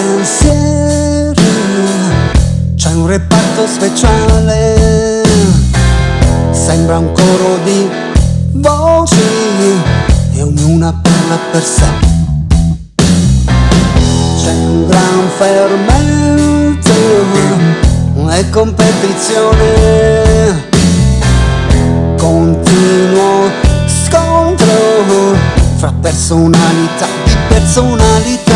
pensieri c'è un reparto speciale. Sembra un coro di voci e ognuna parla per sé. C'è un gran fermento e competizione. Continuo scontro fra personalità di personalità.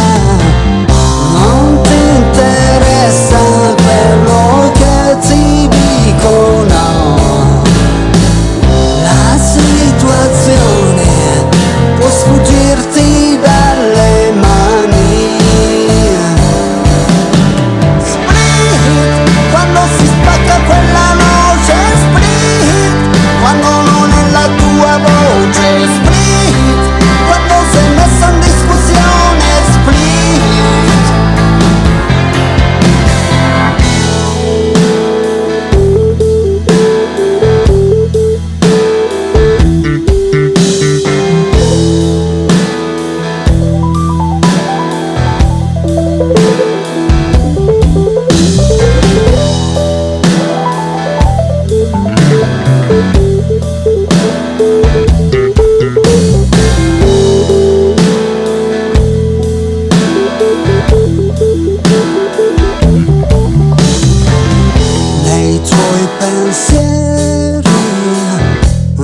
Tuoi pensieri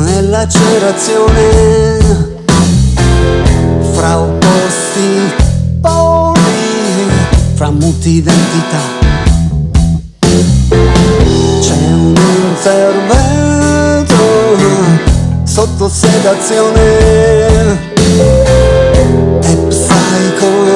e lacerazione fra opposti poli, fra muti identità. C'è un intervento sotto sedazione e psycho